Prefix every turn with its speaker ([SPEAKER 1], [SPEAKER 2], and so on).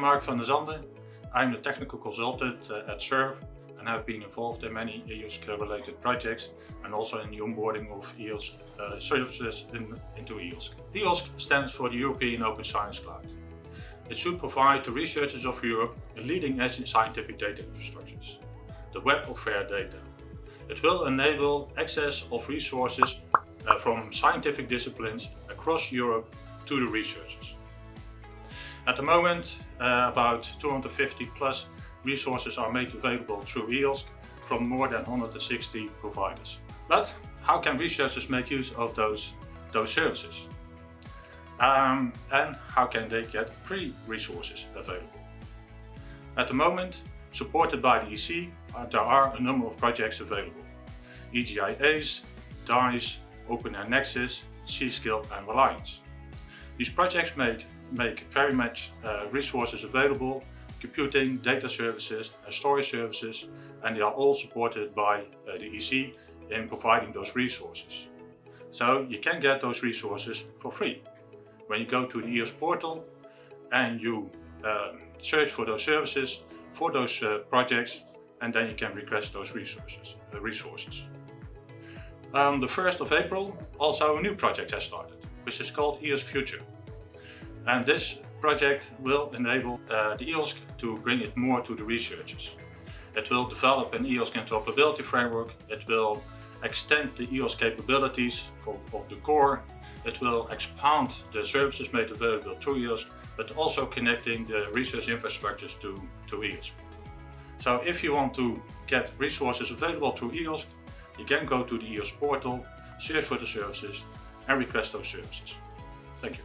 [SPEAKER 1] Mark van der Zande. I'm the technical consultant uh, at SURF and have been involved in many EOSC related projects and also in the onboarding of EOSC uh, services in, into EOSC. EOSC stands for the European Open Science Cloud. It should provide to researchers of Europe a leading edge in scientific data infrastructures, the web of fair data. It will enable access of resources uh, from scientific disciplines across Europe to the researchers. At the moment, uh, about 250 plus resources are made available through EOSC from more than 160 providers. But how can researchers make use of those, those services? Um, and how can they get free resources available? At the moment, supported by the EC, uh, there are a number of projects available. EGI-ACE, DICE, OpenAIRE Nexus, C-SCALE and Reliance. These projects made, make very much uh, resources available, computing, data services and storage services, and they are all supported by uh, the EC in providing those resources. So you can get those resources for free. When you go to the EOSC portal and you um, search for those services, for those uh, projects, and then you can request those resources. Uh, resources. On the 1st of April, also a new project has started, which is called EOSC Future. And this project will enable uh, the EOSC to bring it more to the researchers. It will develop an EOSC interoperability framework. It will extend the EOSC capabilities for, of the core. It will expand the services made available through EOSC, but also connecting the research infrastructures to, to EOSC. So if you want to get resources available through EOSC, you can go to the EOSC portal, search for the services and request those services. Thank you.